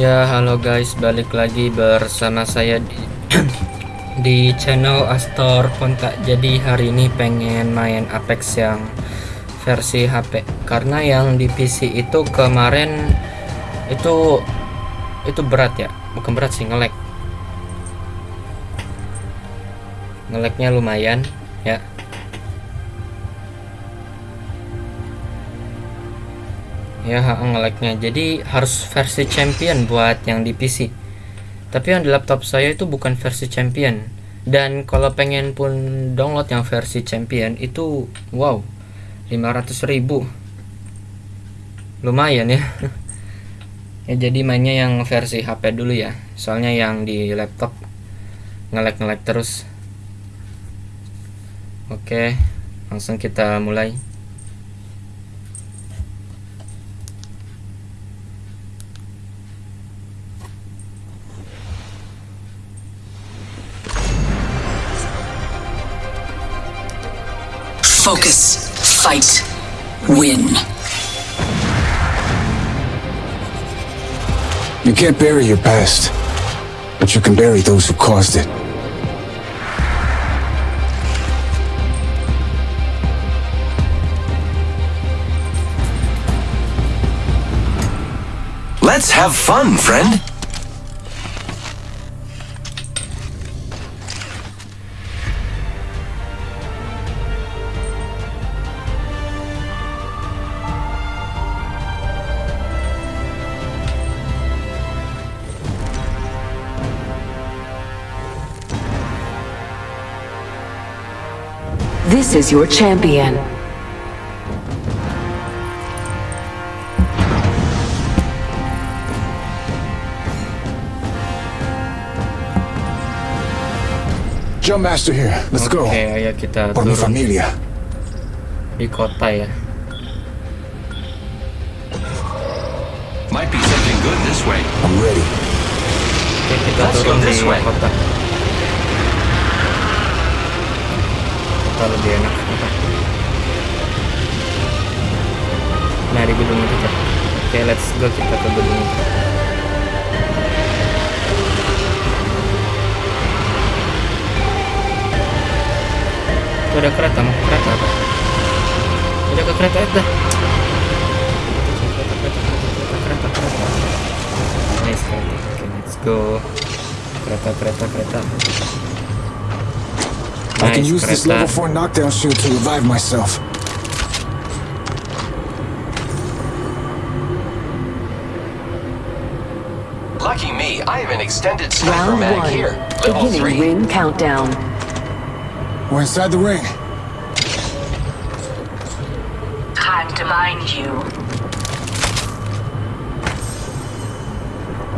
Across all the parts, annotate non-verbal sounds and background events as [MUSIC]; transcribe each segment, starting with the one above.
Ya halo guys balik lagi bersama saya di, [CLEARS THROAT] di channel Astor Kontak. Jadi hari ini pengen main Apex yang versi HP Karena yang di PC itu kemarin itu itu berat ya. Bukan berat sih ngelek ngeleknya lumayan ya ya ngeleknya jadi harus versi champion buat yang di PC tapi yang di laptop saya itu bukan versi champion. Dan kalau pengen pun download yang versi champion itu wow 500.000 lumayan ya. [LAUGHS] Ya jadi mainnya yang versi HP dulu ya. Soalnya yang di laptop ngelek-ngelek terus. Oke langsung kita mulai Focus, fight, win. You can't bury your past, but you can bury those who caused it. Let's have fun, friend. This is your champion. Jump Master here. Let's oke go. ayo kita Por mi turun familia. di kota ya Might be something good this way. I'm ready. oke kita Let's go turun di this way. kota kota lebih enak? Nah di gedung itu Cak. oke let's go kita ke gedung itu. Tuh ada kereta mau ke kereta apa? Udah ke kereta itu kereta kereta kereta nice kereta oke let's go kereta kereta kereta I can use this level 4 knockdown shield to revive myself. Lucky me, I have an extended sniper Round mag one. here. Level Beginning 3. ring countdown. We're inside the ring. Time to mind you.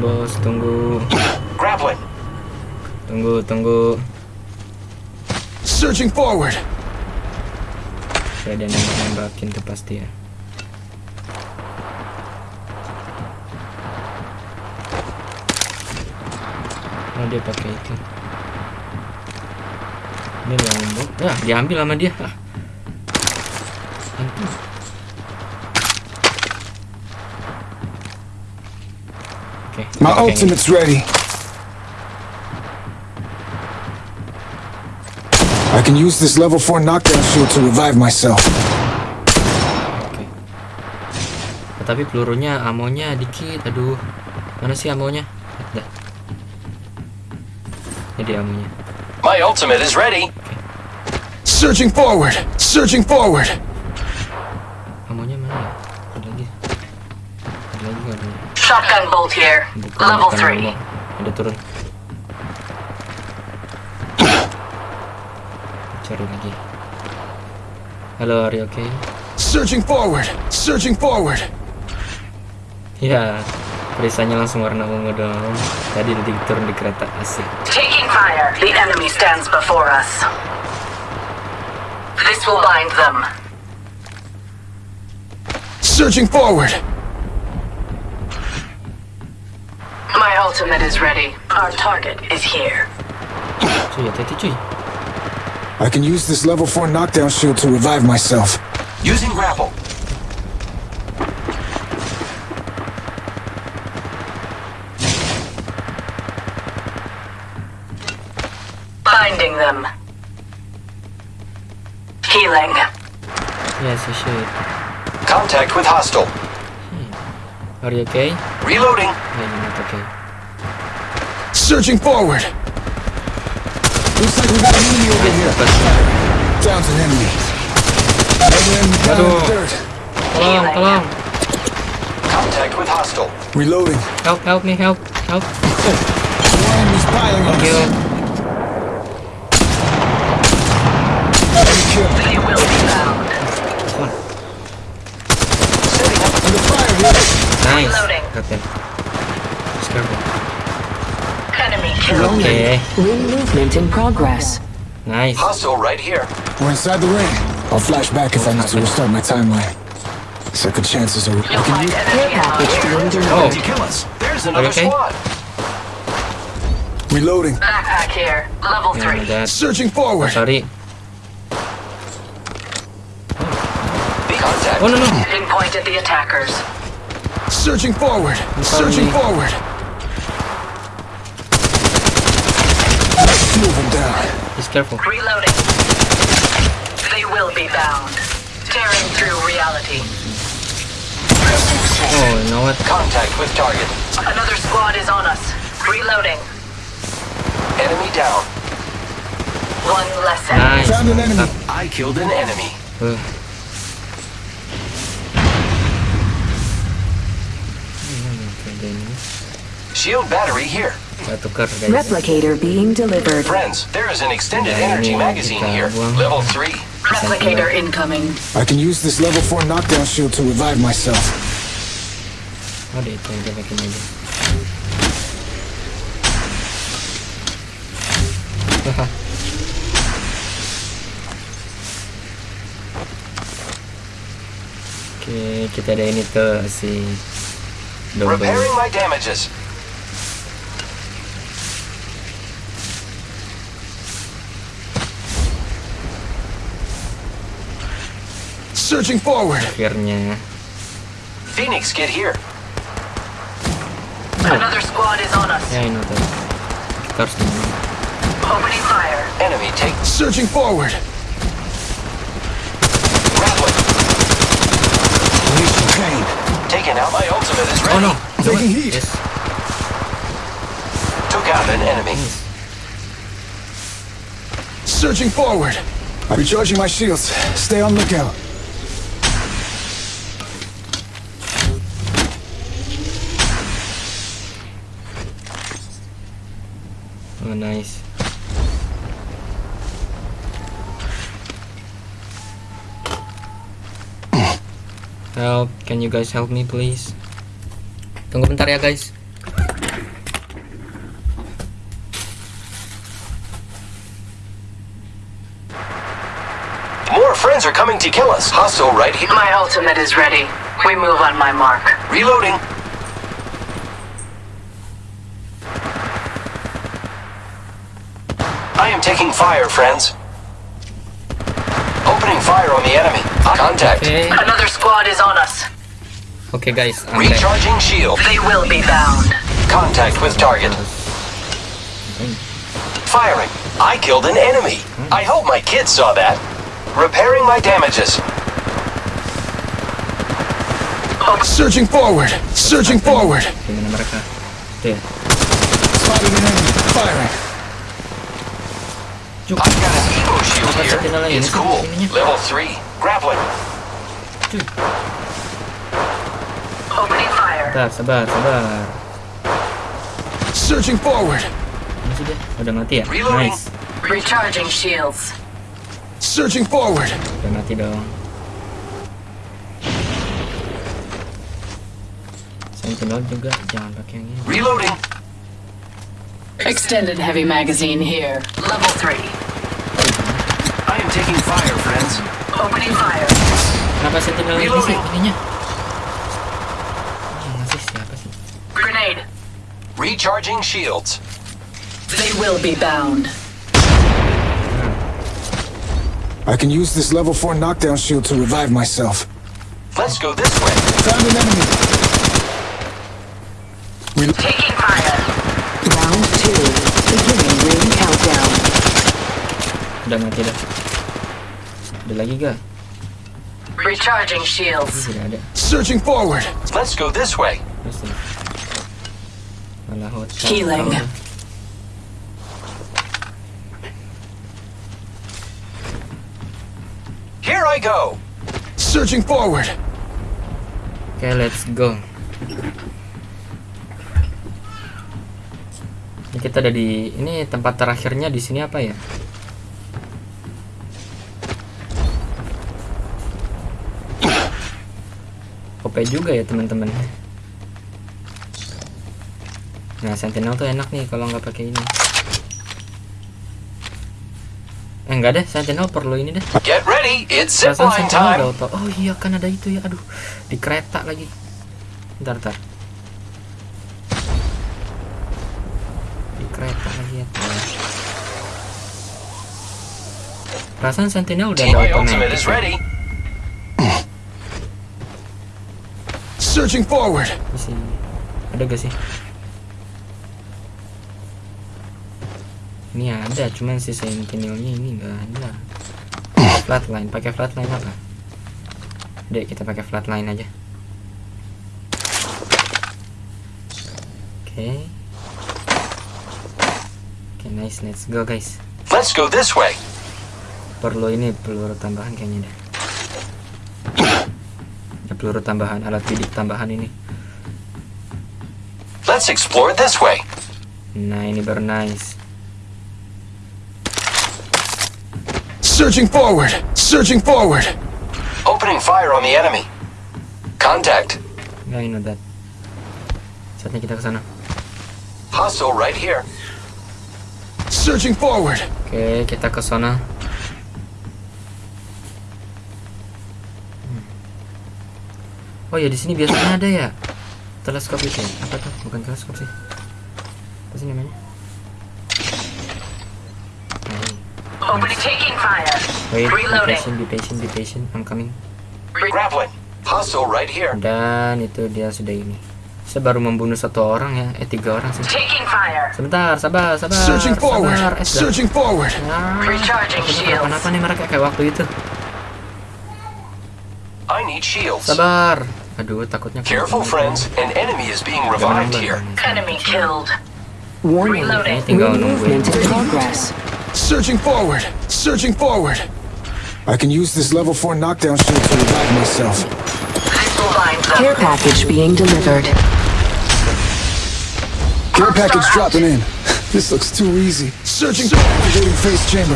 bos tunggu Grappling. tunggu tunggu Searching forward. Dia nembak nembakin tuh pasti ya oh dia pakai itu ini lombok ya diambil sama dia ah. My yang ultimate's ready. I can use this level 4 knockdown shield to revive myself. Oke. Oh, tapi pelurunya amonya dikit. Aduh. Mana sih amonya? Dah. Ini dia amonya. My ultimate is ready. Searching forward. Searching forward. Amonya mana ya? Ada lagi. Ada lagi ada? Shotgun bolt here. Bukan, Level bukan 3. ammo. Ada turun. Cari lagi. Halo, are you okay? Searching forward. Searching forward. Ya, perisanya langsung warna ungu dong. Tadi udah turun di kereta asik. Taking fire. The enemy stands before us. This will bind them. Searching forward. My ultimate is ready. Our target is here. Cuy, hati-hati cuy. I can use this level 4 knockdown shield to revive myself. Using grapple. Binding them. Healing. Yes, you should. Contact with hostile. Hmm. Are you okay? Reloading. Yeah, you're not okay. Surging forward! Looks like we got an enemy over here. Down's an enemy. Another enemy down in the dirt. Tolong, tolong. Contact with hostile. Reloading. Help, help me, help, help. More enemies piling on Thank you. us. Enemy. They will be bound. Setting up Under fire here. Nice. Reloading. Got them. Just careful. Enemy. Okay. Ring movement in progress. Nice. hostile right here. We're inside the ring. I'll flash back if I need to restart my timeline. Second chances are. I You'll can find use. enemy ammo Package here. being. Oh, To kill us. There's another okay? squad. Reloading. Backpack here. Level yeah, 3. that. Searching forward. Sorry. Contact. Oh no no. Pinpointed the attackers. Searching forward. Searching me. forward. Move him down. Just careful. Reloading. They will be bound. Tearing through reality. Oh, you know what? Contact with target. Another squad is on us. Reloading. Enemy down. One less enemy. Nice. Found an enemy. I killed an enemy. Uh. Shield battery here. Saya tukar guys. Replicator being delivered. Friends, there is an extended energy magazine here. Level 3. Replicator incoming. I can use this level 4 knockdown shield to revive myself. Dia itu yang dia pakai aja. Haha. Oke, kita ada ini tuh si double. Repairing my damages. Searching forward. Akhirnya. Phoenix, get here. Another squad is on us. Ya ini tuh. Kita harus gimana? Opening fire. Enemy take Searching forward. grappling. Release the pain. Taking out my ultimate is ready. Oh no. Taking heat. Yes. Took out an enemy. Searching forward. I'm recharging my shields. Stay on lookout. Oh nice. Help, can you guys help me please? Tunggu bentar ya guys. More friends are coming to kill us. Hostile right here. My ultimate is ready. We move on my mark. Reloading. Taking fire, friends. Opening fire on the enemy. Contact. Oke, Another squad is on us. Okay, guys, I'm back. Recharging shield. They will be bound. Contact with target. Firing. I killed an enemy. I hope my kids saw that. Repairing my damages. Searching forward. Searching forward. Gimana mereka? Tuh ya. Spotted an enemy. Firing. I've got an Evo shield here. It's cool. Level 3. Grappling. Opening fire. Sabar, sabar, sabar. Searching forward. Ini sudah, udah mati ya? Reloading. Nice. Recharging shields. Searching forward. Udah mati dong. Sentinel juga jangan pakai yang ini. Reloading. Extended heavy magazine here. Level 3. I am taking fire, friends. Opening fire. Kenapa Sentinel ini sih Reloading. ininya? Ini masih siapa sih? Grenade. Recharging shields. They will be bound. I can use this level 4 knockdown shield to revive myself. Let's go this way. Found an enemy. Taking fire. Round two. Beginning ring countdown. Udah mati dah. Ada lagi gak? Recharging shields. Tidak ada. Searching forward. Let's go this way. Malah hotel. Healing. Here I go. Searching forward. Oke, let's go. Ini kita ada di ini tempat terakhirnya di sini apa ya? OP juga ya teman-teman. Nah, Sentinel tuh enak nih kalau nggak pakai ini. Eh enggak deh, Sentinel perlu ini deh. Get ready. It's Perasaan Sentinel udah time. auto. Oh iya kan ada itu ya. Aduh, di kereta lagi. Bentar, bentar. Di kereta lagi ya. Perasaan Sentinel udah ada My Searching forward. Masih ada gak sih? Ini ada, cuman si Sentinelnya ini enggak ada. Flatline, pakai flatline apa? Dek, kita pakai flatline aja. Oke. Oke, nice, let's go guys. Let's go this way. Perlu ini peluru tambahan kayaknya deh. Peluru tambahan, alat bidik tambahan ini. Let's explore this way. Nah, ini baru nice. Searching forward. Searching forward. Opening fire on the enemy. Contact. Yeah, I know that. Saatnya kita ke sana. Hostile right here. Searching forward. Oke, kita ke sana. Oh ya, di sini biasanya ada ya. Teleskop itu ya? Apa tuh? Bukan teleskop sih. Apa sih namanya? Nah. Wait, be Reloading. patient, be patient, be patient. I'm coming. Right here. Dan itu dia sudah ini. Saya baru membunuh satu orang ya. Eh, tiga orang sih. Taking fire. Sebentar, sabar, sabar. Searching forward. Sabar. Eh. Searching forward. Ah, Recharging takutnya shields. kenapa-napa nih mereka kayak waktu itu. I need shields. Sabar. Aduh, takutnya Careful, friends. An enemy is being revived here. Enemy killed. Warning. Kayaknya Reloading. tinggal nungguin. Movement in progress. Searching forward. Searching forward. I can use this level 4 knockdown shield to revive myself. Missile lines up. Care package being delivered. Care package dropping in. [LAUGHS] This looks too easy. Searching. Activating phase chamber.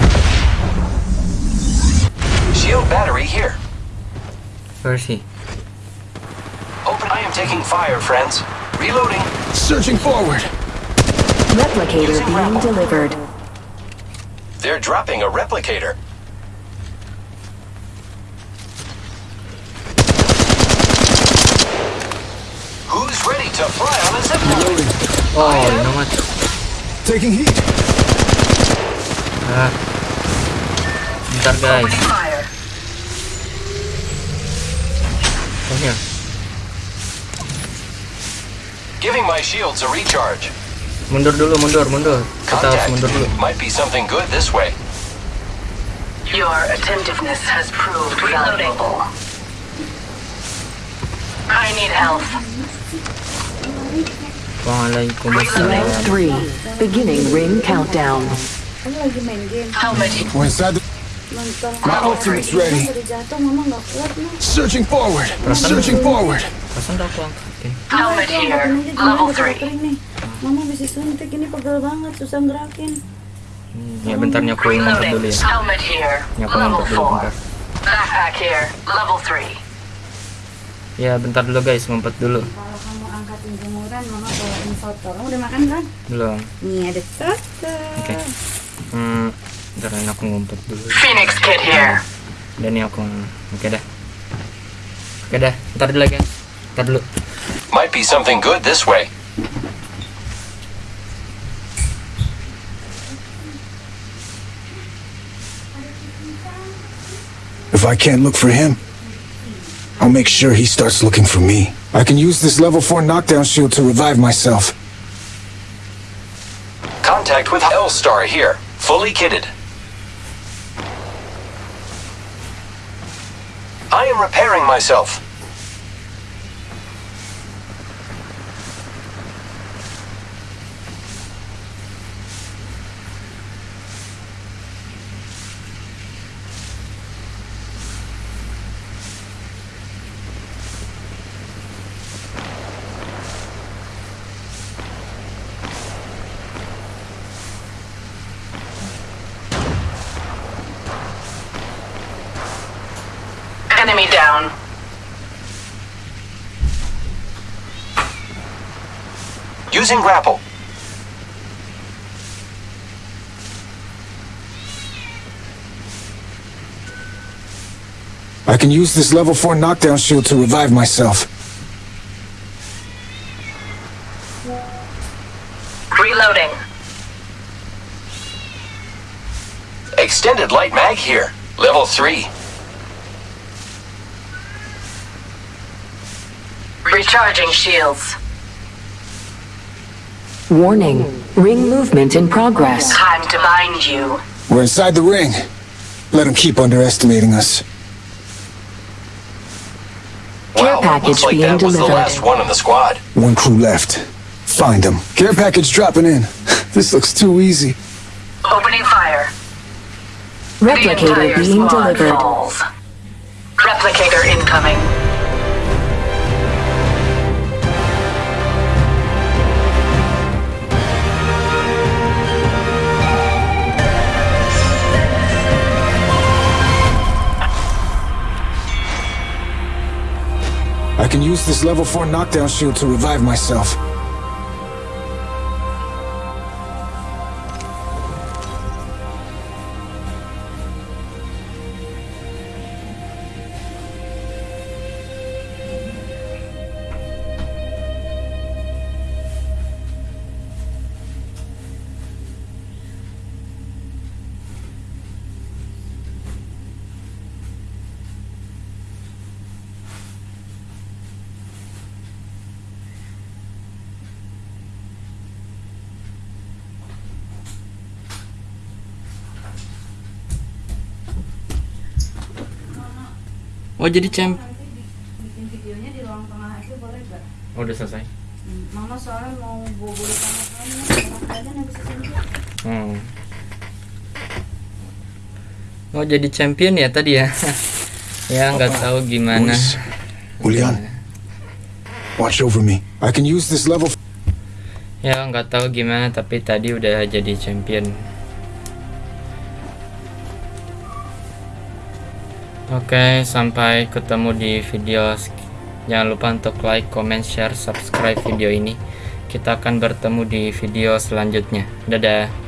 Shield battery here. Where is he? Open. I am taking fire, friends. Reloading. Searching forward. Replicator being delivered. They're dropping a replicator. Who's ready to fly on a zipline? Loading. Oh, you know what? Taking heat. Ah. Bentar guys. Fire. Come here. Giving my shields a recharge. Mundur dulu, mundur, mundur. Kita harus Contact. mundur dulu. Might be something good this way. Your attentiveness has proved valuable. I need help. Waalaikumsalam. Round three. Beginning ring countdown. Kamu lagi main game My ultimate's ready. Searching forward. Searching forward. Helmet here. Level udah 3. kering nih mama bisa suntik ini pegel banget susah gerakin Ya bentar nyaku ngumpet dulu ya. Helmet here. Dulu 4. bentar. Backpack here. Level 3. Ya bentar dulu guys, ngumpet dulu. kalau kamu angkatin jemuran mama bawain soto kamu udah makan kan Belum. nih ada soto Oke. Hmm, bentar ini aku ngumpet dulu. Phoenix Kit here. Dan ini aku Oke dah. Oke dah, bentar dulu guys. Bentar dulu. Might be something good this way. If I can't look for him, I'll make sure he starts looking for me. I can use this level 4 knockdown shield to revive myself. Contact with L-Star here. Fully kitted. I am repairing myself. Enemy down. Using grapple. I can use this level 4 knockdown shield to revive myself. Reloading. Extended light mag here. Level 3. Recharging shields. Warning. Ring movement in progress. Time to bind you. We're inside the ring. Let them keep underestimating us. Wow, package looks like being that was the delivered. last one in the squad. One crew left. Find them. Care package dropping in. [LAUGHS] this looks too easy. Opening fire. Replicator entire being delivered. falls. Replicator incoming. I can use this level 4 knockdown shield to revive myself. Oh jadi champ. Bikin videonya di ruang tengah aja boleh gak? Oh, udah selesai. Hmm, Mama soalnya mau bobo di kamar aja bisa. Hmm. Oh jadi champion ya tadi ya? [LAUGHS] ya nggak tahu gimana. Julian, watch over me. I can use this level Ya nggak tahu gimana tapi tadi udah jadi champion. Oke sampai ketemu di video. Jangan lupa untuk like, comment, share, subscribe video ini. Kita akan bertemu di video selanjutnya. Dadah.